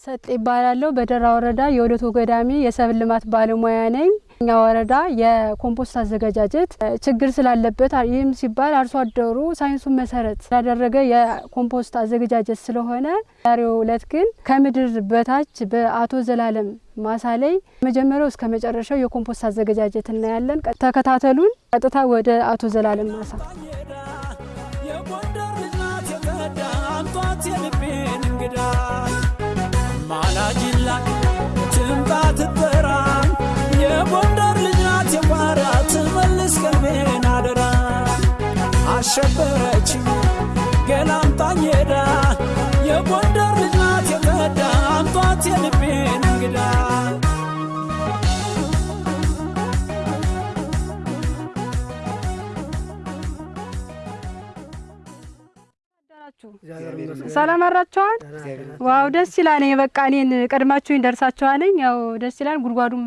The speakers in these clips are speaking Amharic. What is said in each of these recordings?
ሰጥ እባላለሁ። በደራ ወረዳ የወለቶ ገዳሚ የሰብል ልማት ባለሙያ ነኝ። እኛ ወረዳ የኮምፖስት አዘገጃጀት ችግር ስላለበት ይህም ሲባል አርሶ አደሩ ሳይንሱን መሰረት ያደረገ የኮምፖስት አዘገጃጀት ስለሆነ ዛሬው እለት ግን ከምድር በታች በአቶ ዘላለም ማሳ ላይ መጀመሪያው እስከ መጨረሻው የኮምፖስት አዘገጃጀት እናያለን። ተከታተሉን። ቀጥታ ወደ አቶ ዘላለም ማሳ እንግዳ ማላጅላት ትምጣ ትጠራ የጎንደር ልጅ ናት የቋራ ትመልስ ሰላም አደራችኋል? wow ደስ ይላል። በቃ እኔን ቀድማችሁኝ ደርሳችኋልኝ። ያው ደስ ይላል። ጉድጓዱም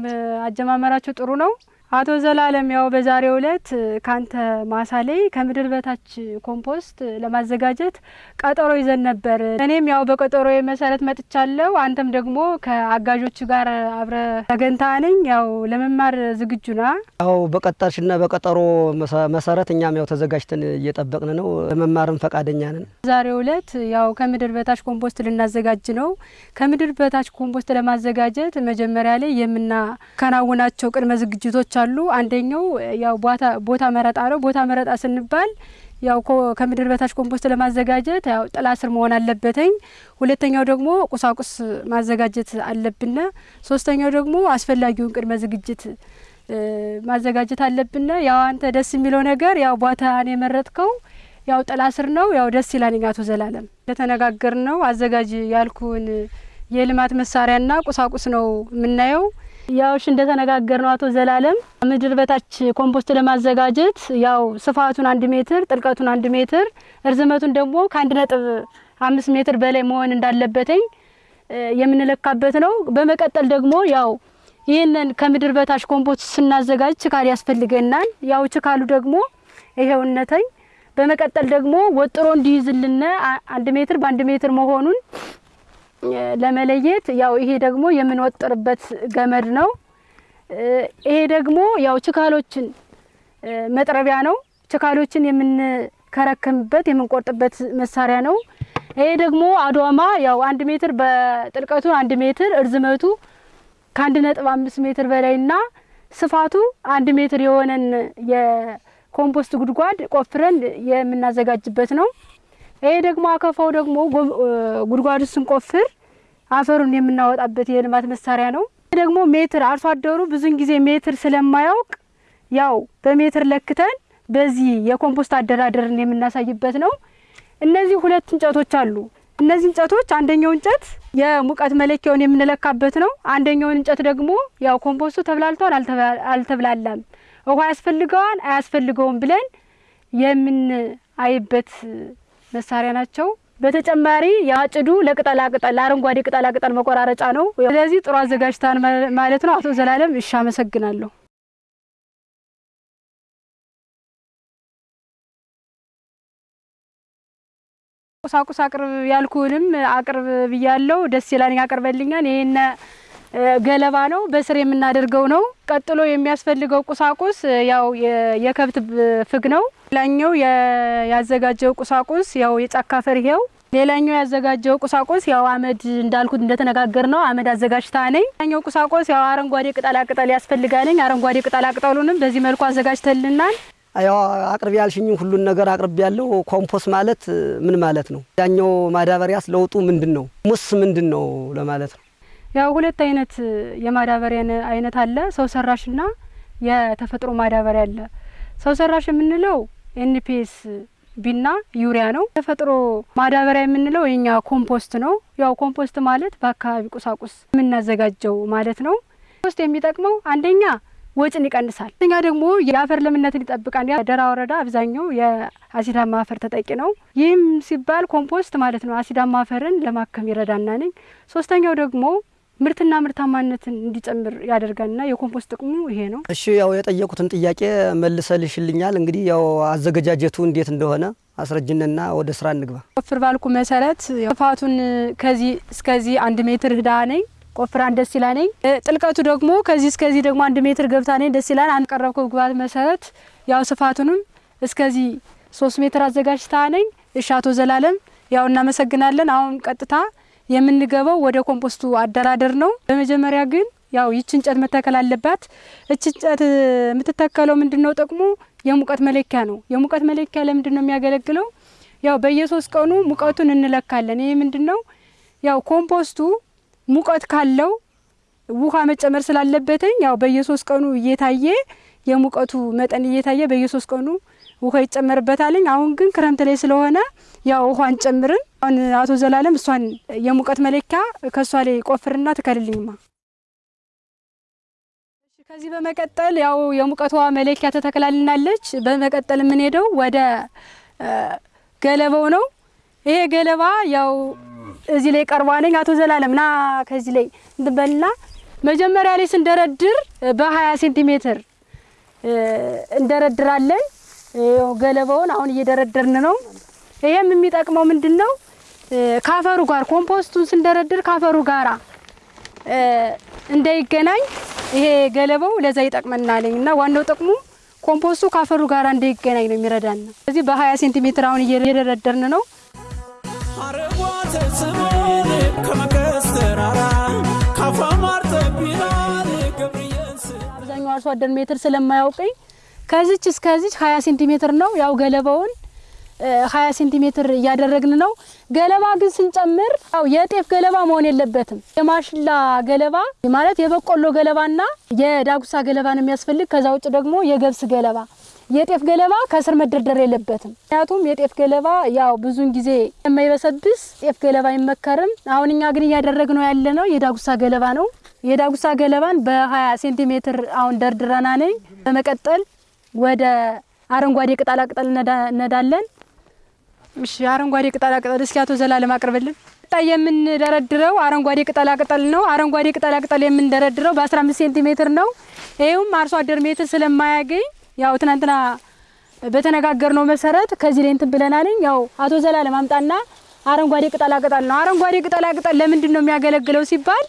አጀማመራችሁ ጥሩ ነው። አቶ ዘላለም ያው በዛሬው ዕለት ካንተ ማሳ ላይ ከምድር በታች ኮምፖስት ለማዘጋጀት ቀጠሮ ይዘን ነበር። እኔም ያው በቀጠሮ መሰረት መጥቻለሁ። አንተም ደግሞ ከአጋዦች ጋር አብረህ ተገኝተሃልኝ። ያው ለመማር ዝግጁ ና? ያው በቀጠርሽና በቀጠሮ መሰረት እኛም ያው ተዘጋጅተን እየጠበቅን ነው። ለመማርም ፈቃደኛ ነን። ዛሬው ዕለት ያው ከምድር በታች ኮምፖስት ልናዘጋጅ ነው። ከምድር በታች ኮምፖስት ለማዘጋጀት መጀመሪያ ላይ የምናከናውናቸው ቅድመ ዝግጅቶች አሉ። አንደኛው ያው ቦታ መረጣ ነው። ቦታ መረጣ ስንል ያው ከምድር በታች ኮምፖስት ለማዘጋጀት ያው ጥላ ስር መሆን አለበትኝ። ሁለተኛው ደግሞ ቁሳቁስ ማዘጋጀት አለብን። ሶስተኛው ደግሞ አስፈላጊውን ቅድመ ዝግጅት ማዘጋጀት አለብን። ያው አንተ ደስ የሚለው ነገር ያው ቦታን የመረጥከው ያው ጥላ ስር ነው። ያው ደስ ይላል። አቶ ዘላለም እንደተነጋገርነው አዘጋጅ ያልኩን የልማት መሳሪያና ቁሳቁስ ነው የምናየው። ያው እሺ እንደተነጋገርነው አቶ ዘላለም ምድር በታች ኮምፖስት ለማዘጋጀት ያው ስፋቱን አንድ ሜትር ጥልቀቱን አንድ ሜትር እርዝመቱን ደግሞ ከአንድ ነጥብ አምስት ሜትር በላይ መሆን እንዳለበትኝ የምንለካበት ነው። በመቀጠል ደግሞ ያው ይህንን ከምድር በታች ኮምፖስት ስናዘጋጅ ችካል ያስፈልገናል። ያው ችካሉ ደግሞ ይሄውነተኝ በመቀጠል ደግሞ ወጥሮ እንዲይዝልን አንድ ሜትር በአንድ ሜትር መሆኑን ለመለየት ያው ይሄ ደግሞ የምንወጥርበት ገመድ ነው። ይሄ ደግሞ ያው ችካሎችን መጥረቢያ ነው። ችካሎችን የምንከረክምበት የምንቆርጥበት መሳሪያ ነው። ይሄ ደግሞ ዶማ ያው አንድ ሜትር በጥልቀቱ አንድ ሜትር እርዝመቱ ከአንድ ነጥብ አምስት ሜትር በላይና ስፋቱ አንድ ሜትር የሆነን የኮምፖስት ጉድጓድ ቆፍረን የምናዘጋጅበት ነው። ይሄ ደግሞ አካፋው ደግሞ ጉድጓዱ ስንቆፍር አፈሩን የምናወጣበት የልማት መሳሪያ ነው። ይህ ደግሞ ሜትር አርሶ አደሩ ብዙን ጊዜ ሜትር ስለማያውቅ ያው በሜትር ለክተን በዚህ የኮምፖስት አደራደርን የምናሳይበት ነው። እነዚህ ሁለት እንጨቶች አሉ። እነዚህ እንጨቶች አንደኛው እንጨት የሙቀት መለኪያውን የምንለካበት ነው። አንደኛውን እንጨት ደግሞ ያው ኮምፖስቱ ተብላልቷል አልተብላላም፣ ውሃ ያስፈልገዋል አያስፈልገውም ብለን የምንአይበት መሳሪያ ናቸው። በተጨማሪ የአጭዱ ለቅጠላ ቅጠል ለአረንጓዴ ቅጠላ መቆራረጫ ነው። ስለዚህ ጥሩ አዘጋጅታን ማለት ነው። አቶ ዘላለም እሺ፣ አመሰግናለሁ። ቁሳቁስ አቅርብ ያልኩንም አቅርብ ብያለው። ደስ ይላል ያቀርበልኛል። ይሄን ገለባ ነው በስር የምናደርገው ነው። ቀጥሎ የሚያስፈልገው ቁሳቁስ ያው የከብት ፍግ ነው። ሌላኛው ያዘጋጀው ቁሳቁስ ያው የጫካ ፈር ይሄው። ሌላኛው ያዘጋጀው ቁሳቁስ ያው አመድ እንዳልኩት እንደተነጋገር ነው አመድ አዘጋጅታ ነኝ። ሌላኛው ቁሳቁስ ያው አረንጓዴ ቅጠላ ቅጠል ያስፈልጋለኝ። አረንጓዴ ቅጠላ ቅጠሉንም በዚህ መልኩ አዘጋጅተልናል። ያው አቅርቢ ያልሽኝም ሁሉን ነገር አቅርቢ ያለው። ኮምፖስት ማለት ምን ማለት ነው? ያኛው ማዳበሪያስ ለውጡ ምንድን ነው? ጥቅሙስ ምንድን ነው ለማለት ነው። ያው ሁለት አይነት የማዳበሪያ አይነት አለ። ሰው ሰራሽና የተፈጥሮ ማዳበሪያ አለ። ሰው ሰራሽ የምንለው NPSB ና ዩሪያ ነው። ተፈጥሮ ማዳበሪያ የምንለው የኛ ኮምፖስት ነው። ያው ኮምፖስት ማለት በአካባቢ ቁሳቁስ የምናዘጋጀው ማለት ነው። ኮምፖስት የሚጠቅመው አንደኛ ወጭን ይቀንሳል። እኛ ደግሞ የአፈር ለምነትን ይጠብቃል። ደራ ወረዳ አብዛኛው የአሲዳማ አፈር ተጠቂ ነው። ይህም ሲባል ኮምፖስት ማለት ነው አሲዳማ አፈርን ለማከም ይረዳናልኝ። ሶስተኛው ደግሞ ምርትና ምርታማነትን እንዲጨምር ያደርጋልና የኮምፖስት ጥቅሙ ይሄ ነው። እሺ ያው የጠየቁትን ጥያቄ መልሰሽልኛል። እንግዲህ ያው አዘገጃጀቱ እንዴት እንደሆነ አስረጅንና ወደ ስራ እንግባ። ቆፍር ባልኩ መሰረት ስፋቱን ከዚህ እስከዚህ አንድ ሜትር ህዳ ነኝ ቆፍራን ደስ ይላ ነኝ። ጥልቀቱ ደግሞ ከዚህ እስከዚህ ደግሞ አንድ ሜትር ገብታ ነኝ ደስ ይላል። አንድ ቀረብከው ግባት መሰረት ያው ስፋቱንም እስከዚህ ሶስት ሜትር አዘጋጅታ ነኝ። እሺ አቶ ዘላለም ያው እናመሰግናለን። አሁን ቀጥታ የምንገባው ወደ ኮምፖስቱ አደራደር ነው። በመጀመሪያ ግን ያው ይች እንጨት መተከል አለባት። እች እንጨት የምትተከለው ምንድን ነው ጥቅሙ? የሙቀት መለኪያ ነው። የሙቀት መለኪያ ለምንድን ነው የሚያገለግለው? ያው በየሶስት ቀኑ ሙቀቱን እንለካለን። ይሄ ምንድን ነው? ያው ኮምፖስቱ ሙቀት ካለው ውሃ መጨመር ስላለበትኝ ያው በየሶስት ቀኑ እየታየ የሙቀቱ መጠን እየታየ በየሶስት ቀኑ ውሃ ይጨመርበታልኝ። አሁን ግን ክረምት ላይ ስለሆነ ያው ውሃ አንጨምርም። አሁን አቶ ዘላለም እሷን የሙቀት መለኪያ ከእሷ ላይ ቆፍርና ትከልልኝማ። ከዚህ በመቀጠል ያው የሙቀት ውሃ መለኪያ ተተክላልናለች። በመቀጠል የምንሄደው ወደ ገለባው ነው። ይሄ ገለባ ያው እዚህ ላይ ቀርቧልኝ። አቶ ዘላለም ና ከዚህ ላይ እንትበልና መጀመሪያ ላይ ስንደረድር በሀያ ሴንቲሜትር እንደረድራለን። ገለባውን አሁን እየደረደርን ነው። ይሄም የሚጠቅመው ምንድን ነው? ካፈሩ ጋር ኮምፖስቱን ስንደረድር ካፈሩ ጋራ እንዳይገናኝ ይሄ ገለባው ለዛ ይጠቅመናልኝ እና ዋናው ጥቅሙ ኮምፖስቱ ካፈሩ ጋር እንዳይገናኝ ነው የሚረዳን። ስለዚህ በ20 ሴንቲሜትር አሁን እየደረደርን ነው። አብዛኛው አርሶ አደር ሜትር ስለማያውቀኝ ከዚች እስከዚች 20 ሴንቲሜትር ነው። ያው ገለባውን 20 ሴንቲሜትር እያደረግን ነው። ገለባ ግን ስንጨምር ያው የጤፍ ገለባ መሆን የለበትም። የማሽላ ገለባ ማለት የበቆሎ ገለባና የዳጉሳ ገለባ ነው የሚያስፈልግ። ከዛ ውጭ ደግሞ የገብስ ገለባ የጤፍ ገለባ ከስር መደርደር የለበትም። ምክንያቱም የጤፍ ገለባ ያው ብዙን ጊዜ የማይበሰብስ ጤፍ ገለባ አይመከርም። አሁን እኛ ግን እያደረግነው ያለ ነው የዳጉሳ ገለባ ነው። የዳጉሳ ገለባን በ20 ሴንቲሜትር አሁን ደርድረና ነኝ። በመቀጠል ወደ አረንጓዴ ቅጠላቅጠል እነዳለን። እሺ አረንጓዴ ቅጠላቅጠል እስኪ አቶ ዘላለም አቅርብልን። የምንደረድረው አረንጓዴ ቅጠላቅጠል ነው። አረንጓዴ ቅጠላቅጠል የምንደረድረው በ15 ሴንቲሜትር ነው። ይኸውም አርሶ አደር ሜትር ስለማያገኝ ያው ትናንትና በተነጋገርነው መሰረት ከዚህ ላይ እንትን ብለናልኝ። ያው አቶ ዘላለም አምጣና አረንጓዴ ቅጠላቅጠል ነው። አረንጓዴ ቅጠላቅጠል ለምንድን ነው የሚያገለግለው ሲባል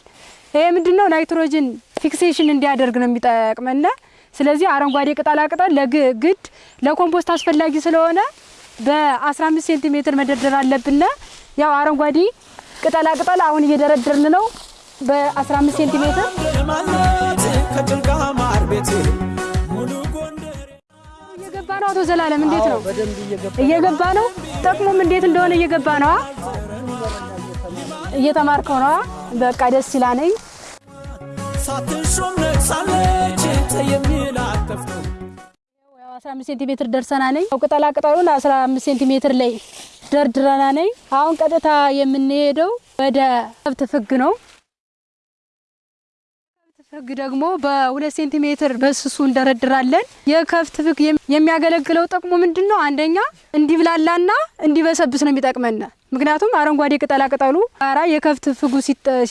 ይሄ ምንድን ነው nitrogen fixation እንዲያደርግ ነው የሚጠቅመና ስለዚህ አረንጓዴ ቅጠላቅጠል ለግድ ለኮምፖስት አስፈላጊ ስለሆነ በ15 ሴንቲሜትር መደርደር አለብን። ያው አረንጓዴ ቅጠላቅጠል አሁን እየደረደርን ነው በ15 ሴንቲሜትር እየገባ ነው። አቶ ዘላለም እንዴት ነው? እየገባ ነው። ጥቅሙም እንዴት እንደሆነ እየገባ ነው። እየተማርከው ነው። በቃ ደስ ይላልኝ። ሳትሾም ጠፍቶ ያው 15 ሴንቲሜትር ደርሰና ነኝ። ያው ቅጠላ ቅጠሉን 15 ሴንቲሜትር ላይ ደርድረና ነኝ። አሁን ቀጥታ የምንሄደው ወደ ከብት ፍግ ነው። ከብት ፍግ ደግሞ በሁለት ሴንቲሜትር በስሱ እንደረድራለን። የከብት ፍግ የሚያገለግለው ጥቅሙ ምንድን ነው? አንደኛ እንዲብላላና እንዲበሰብስ ነው የሚጠቅመን። ምክንያቱም አረንጓዴ ቅጠላ ቅጠሉ ጋራ የከብት ፍጉ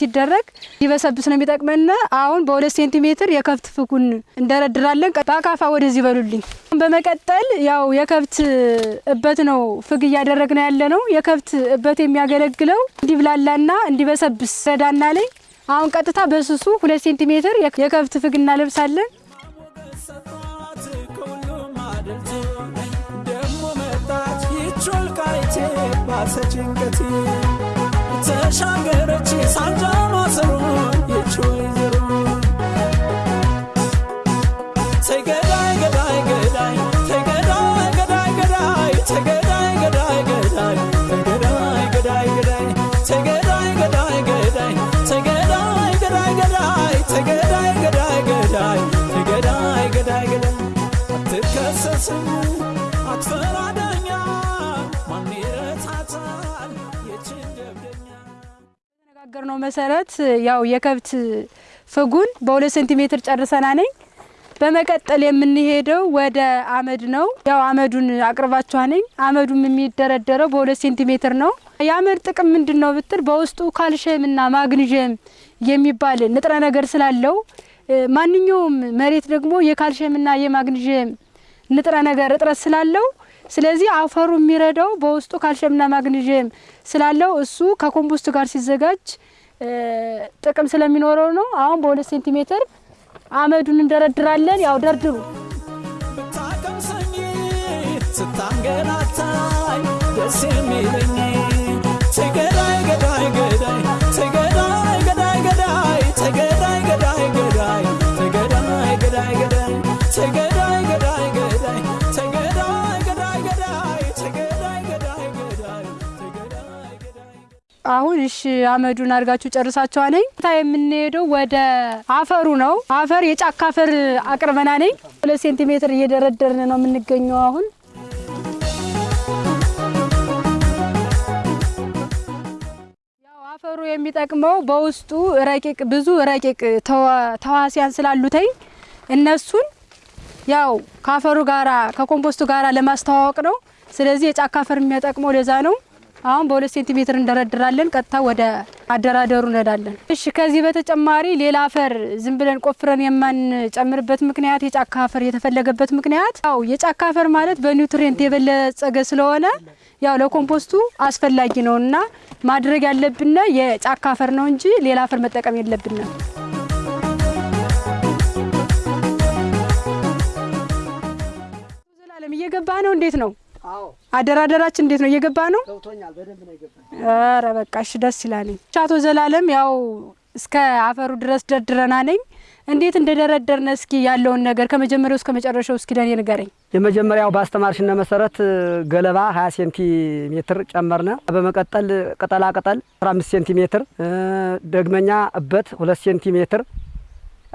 ሲደረግ እንዲበሰብስ ነው የሚጠቅመን። አሁን በሁለት ሴንቲሜትር የከብት ፍጉን እንደረድራለን። በአካፋ ወደዚህ በሉልኝ። በመቀጠል ያው የከብት እበት ነው ፍግ እያደረግን ያለ ነው። የከብት እበት የሚያገለግለው እንዲብላላና እንዲበሰብስ ረዳና ላይ አሁን ቀጥታ በስሱ ሁለት ሴንቲሜትር የከብት ፍግ እናለብሳለን። ባሰ ጭንቀቴ ተሻገረች ሳንጃ ማሰሮ ይች ወይዘሮ ተይ የተነጋገርነው መሰረት ያው የከብት ፍጉን በሁለት ሴንቲሜትር ጨርሰና ነኝ። በመቀጠል የምንሄደው ወደ አመድ ነው። ያው አመዱን አቅርባችኋ ነኝ። አመዱም የሚደረደረው በሁለት ሴንቲሜትር ነው። የአመድ ጥቅም ምንድን ነው ብትል በውስጡ ካልሽየም እና ማግኒዥየም የሚባል ንጥረ ነገር ስላለው ማንኛውም መሬት ደግሞ የካልሽየም እና የማግኒዥየም ንጥረ ነገር እጥረት ስላለው ስለዚህ አፈሩ የሚረዳው በውስጡ ካልሽየምና ማግኒዥየም ስላለው እሱ ከኮምፖስት ጋር ሲዘጋጅ ጥቅም ስለሚኖረው ነው። አሁን በሁለት ሴንቲሜትር አመዱን እንደረድራለን። ያው ደርድሩ ስታንገላታኝ ደስ የሚለኝ አሁን እሺ አመዱን አድርጋችሁ ጨርሳችኋ ነኝ ታ የምንሄደው ወደ አፈሩ ነው። አፈር የጫካ አፈር አቅርበና ነኝ ሁለት ሴንቲሜትር እየደረደርን ነው የምንገኘው አሁን አፈሩ የሚጠቅመው በውስጡ ረቂቅ ብዙ ረቂቅ ተዋ- ተዋሲያን ስላሉተኝ እነሱን ያው ከአፈሩ ጋራ ከኮምፖስቱ ጋራ ለማስተዋወቅ ነው። ስለዚህ የጫካ አፈር የሚጠቅመው ለዛ ነው። አሁን በሁለት ሴንቲሜትር እንደረድራለን። ቀጥታ ወደ አደራደሩ እንሄዳለን። እሺ፣ ከዚህ በተጨማሪ ሌላ አፈር ዝም ብለን ቆፍረን የማንጨምርበት ምክንያት የጫካ አፈር የተፈለገበት ምክንያት ያው የጫካ አፈር ማለት በ nutrient የበለጸገ ስለሆነ ያው ለኮምፖስቱ አስፈላጊ ነው እና ማድረግ ያለብን የጫካ አፈር ነው እንጂ ሌላ አፈር መጠቀም የለብንም። ዘላለም እየገባ ነው። እንዴት ነው አደራደራችን? እንዴት ነው እየገባ ነው? ገብቶኛል። በደንብ ነው የገባኝ። ኧረ በቃ እሺ፣ ደስ ይላል። አቶ ዘላለም ያው እስከ አፈሩ ድረስ ደርድረና ነኝ። እንዴት እንደደረደርነ እስኪ ያለውን ነገር ከመጀመሪያው እስከ መጨረሻው እስኪ ለኔ ንገረኝ። የመጀመሪያው በአስተማርሽነ መሰረት ገለባ 20 ሴንቲሜትር ጨመርነ። በመቀጠል ቅጠላ ቅጠል 15 ሴንቲሜትር፣ ደግመኛ እበት 2 ሴንቲሜትር፣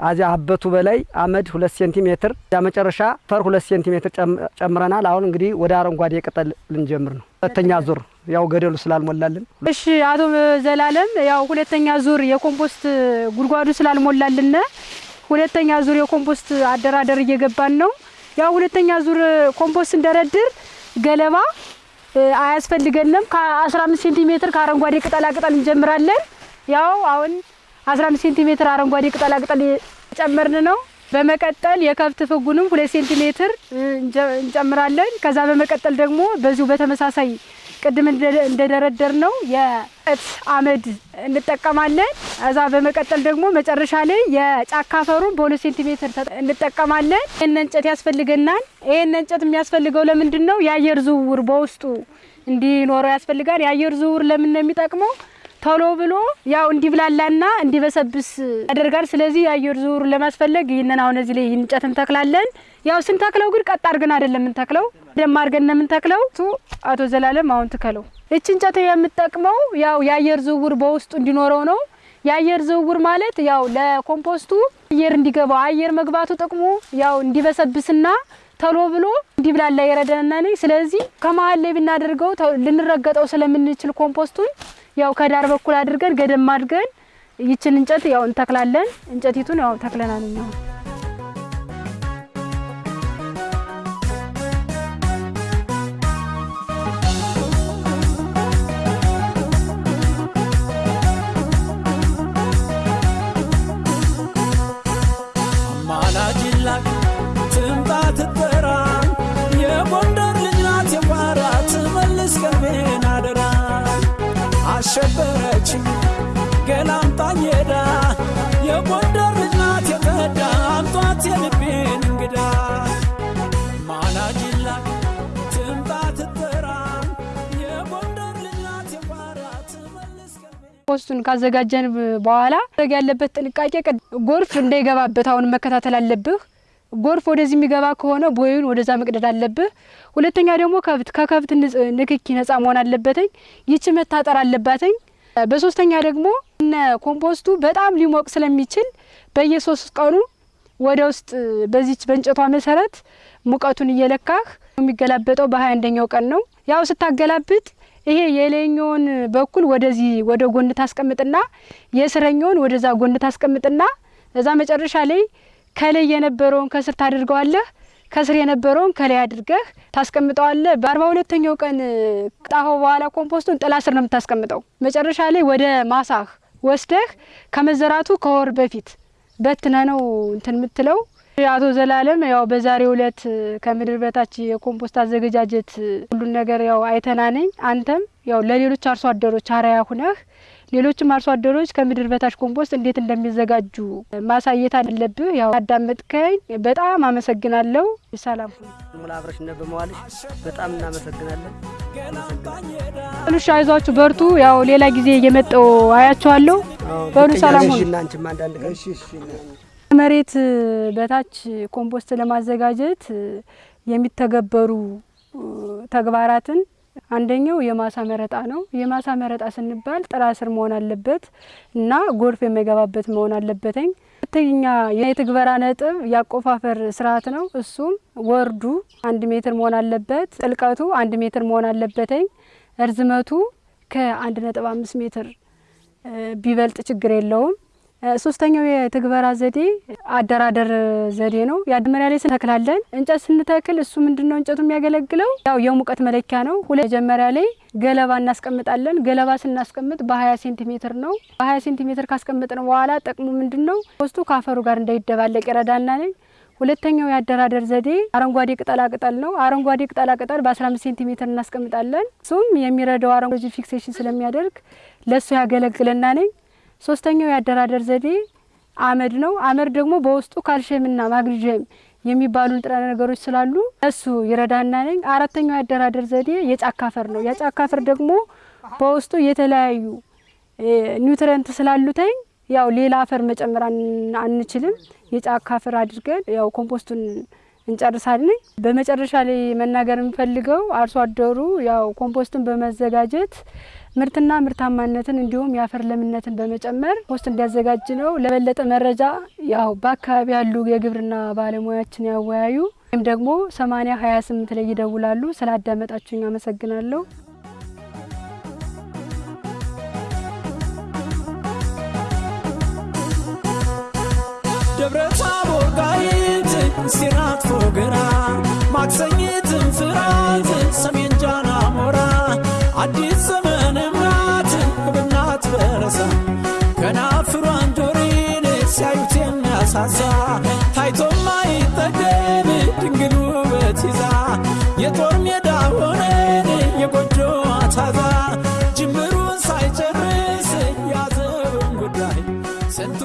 ከዚያ እበቱ በላይ አመድ 2 ሴንቲሜትር፣ መጨረሻ አፈር 2 ሴንቲሜትር ጨም- ጨምረናል። አሁን እንግዲህ ወደ አረንጓዴ ቅጠል ልንጀምር ነው። ሁለተኛ ዙር ያው ገደሉ ስላልሞላልን እሺ አቶ ዘላለም ያው ሁለተኛ ዙር የኮምፖስት ጉድጓዱ ስላልሞላልን ሁለተኛ ዙር የኮምፖስት አደራደር እየገባን ነው። ያው ሁለተኛ ዙር ኮምፖስት እንደረድር ገለባ አያስፈልገንም። ከ15 ሴንቲሜትር ከአረንጓዴ ቅጠላ ቅጠል እንጀምራለን። ያው አሁን 15 ሴንቲሜትር አረንጓዴ ቅጠላ ቅጠል ጨመርን ነው። በመቀጠል የከብት ፍጉንም ሁለት ሴንቲሜትር እንጨምራለን። ከዛ በመቀጠል ደግሞ በዚሁ በተመሳሳይ ቅድም እንደ- እንደደረደር ነው የእንጨት አመድ እንጠቀማለን። ከዛ በመቀጠል ደግሞ መጨረሻ ላይ የጫካ አፈሩን በሁለት ሴንቲሜትር እንጠቀማለን። ይህን እንጨት ያስፈልገናል። ይህን እንጨት የሚያስፈልገው ለምንድን ነው? የአየር ዝውውር በውስጡ እንዲኖረው ያስፈልጋል። የአየር ዝውውር ለምን ነው የሚጠቅመው? ቶሎ ብሎ ያው እንዲብላላና እንዲበሰብስ ያደርጋል። ስለዚህ የአየር ዝውውር ለማስፈለግ ይህንን አሁን እዚህ ላይ እንጨት እንተክላለን። ያው ስንተክለው ግን ቀጥ አድርገን አይደለም የምንተክለው፣ ደም አድርገን ነው የምንተክለው። እሱ አቶ ዘላለም አሁን ትከለው። እች እንጨት የምጠቅመው ያው የአየር ዝውውር በውስጡ እንዲኖረው ነው። የአየር ዝውውር ማለት ያው ለኮምፖስቱ አየር እንዲገባው አየር መግባቱ ጥቅሙ ያው እንዲበሰብስና ተሎ ብሎ እንዲብላላ ይረዳናል። ስለዚህ ከመሀል ላይ ብናደርገው ልንረገጠው ስለምንችል ኮምፖስቱን ያው ከዳር በኩል አድርገን ገደም አድርገን ይችን እንጨት ያው እንተክላለን። እንጨቲቱን ያው ተክለናል እኛ አሸበረችኝ ገላምጣኝ ሄዳ የጎንደር ልጅ ናት የተዳ አምጧት የልቤን እንግዳ አማላጅላክ ትምጣ ትጠራ የጎንደር ልጅ ናት ትመልስ ፖስቱን ካዘጋጀን በኋላ ያለበት ጥንቃቄ ጎርፍ እንዳይገባበት አሁን መከታተል አለብህ። ጎርፍ ወደዚህ የሚገባ ከሆነ ቦዩን ወደዛ መቅደድ አለብህ። ሁለተኛ ደግሞ ከብት ከከብት ንክኪ ነጻ መሆን አለበትኝ። ይቺ መታጠር አለባትኝ። በሶስተኛ ደግሞ ኮምፖስቱ በጣም ሊሞቅ ስለሚችል በየሶስት ቀኑ ወደ ውስጥ በዚች በእንጨቷ መሰረት ሙቀቱን እየለካህ የሚገላበጠው በሀያ አንደኛው ቀን ነው። ያው ስታገላብጥ ይሄ የላይኛውን በኩል ወደዚህ ወደ ጎን ታስቀምጥና የስረኛውን ወደዛ ጎን ታስቀምጥና እዛ መጨረሻ ላይ ከላይ የነበረውን ከስር ታደርገዋለህ። ከስር የነበረውን ከላይ አድርገህ ታስቀምጠዋለህ። በአርባ ሁለተኛው ቀን ካወጣኸው በኋላ ኮምፖስቱን ጥላ ስር ነው የምታስቀምጠው። መጨረሻ ላይ ወደ ማሳህ ወስደህ ከመዘራቱ ከወር በፊት በትነ ነው እንትን የምትለው አቶ ዘላለም ያው በዛሬው ዕለት ከምድር በታች የኮምፖስት አዘገጃጀት ሁሉን ነገር ያው አይተናነኝ አንተም ያው ለሌሎች አርሶ አደሮች አርአያ ሁነህ ሌሎችም አርሶ አደሮች ከምድር በታች ኮምፖስት እንዴት እንደሚዘጋጁ ማሳየት አለብህ። ያው አዳመጥከኝ፣ በጣም አመሰግናለሁ። ሰላም ሙላ አብረሽን በመዋልሽ በጣም እናመሰግናለን። በሉሽ፣ አይዟችሁ፣ በርቱ። ያው ሌላ ጊዜ እየመጣሁ አያችኋለሁ። በሉ ሰላም መሬት በታች ኮምፖስት ለማዘጋጀት የሚተገበሩ ተግባራትን አንደኛው የማሳ መረጣ ነው። የማሳ መረጣ ስንባል ጥላ ስር መሆን አለበት እና ጎርፍ የማይገባበት መሆን አለበትኝ። ሁለተኛ የትግበራ ነጥብ ያቆፋፈር ስርዓት ነው። እሱም ወርዱ አንድ ሜትር መሆን አለበት። ጥልቀቱ አንድ ሜትር መሆን አለበትኝ። እርዝመቱ ከአንድ ነጥብ አምስት ሜትር ቢበልጥ ችግር የለውም። ሶስተኛው የትግበራ ዘዴ አደራደር ዘዴ ነው። የመጀመሪያ ላይ ስንተክላለን እንጨት ስንተክል እሱ ምንድን ነው እንጨቱ የሚያገለግለው ያው የሙቀት መለኪያ ነው። መጀመሪያ ላይ ገለባ እናስቀምጣለን። ገለባ ስናስቀምጥ በሀያ ሴንቲሜትር ነው። በሀያ ሴንቲሜትር ካስቀምጥን በኋላ ጥቅሙ ምንድን ነው? ውስጡ ከአፈሩ ጋር እንዳይደባለቅ ይረዳናል። ሁለተኛው የአደራደር ዘዴ አረንጓዴ ቅጠላ ቅጠል ነው። አረንጓዴ ቅጠላ ቅጠል በአስራ አምስት ሴንቲሜትር እናስቀምጣለን። እሱም የሚረዳው አረንጓዴ fixation ስለሚያደርግ ለእሱ ያገለግለና ነኝ ሶስተኛው የአደራደር ዘዴ አመድ ነው። አመድ ደግሞ በውስጡ ካልሽየምና ማግኒዥየም የሚባሉ ንጥረ ነገሮች ስላሉ እሱ ይረዳና ነኝ። አራተኛው የአደራደር ዘዴ የጫካ አፈር ነው። የጫካ አፈር ደግሞ በውስጡ የተለያዩ nutrient ስላሉተኝ ያው ሌላ አፈር መጨመር አንችልም። የጫካ አፈር አድርገን ያው ኮምፖስቱን እንጨርሳለን። በመጨረሻ ላይ መናገር የምፈልገው አርሶ አደሩ ያው ኮምፖስትን በመዘጋጀት ምርትና ምርታማነትን እንዲሁም የአፈር ለምነትን በመጨመር ኮምፖስት እንዲያዘጋጅ ነው። ለበለጠ መረጃ ያው በአካባቢ ያሉ የግብርና ባለሙያዎችን ያወያዩ ወይም ደግሞ ሰማኒያ ሀያ ስምንት ላይ ይደውላሉ። ስላዳመጣችሁኝ አመሰግናለሁ። ደብረ ታቦር ጋይት ሲራት ፎገራ ማክሰኝትን የሚያሳሳ ታይቶ ማይጠገብ ድንግል ውበት ይዛ የጦር ሜዳ ሆነን የጎጆ ታዛ ጅምሩን ሳይጨርስ ያዘውን ጉዳይ ስንቱ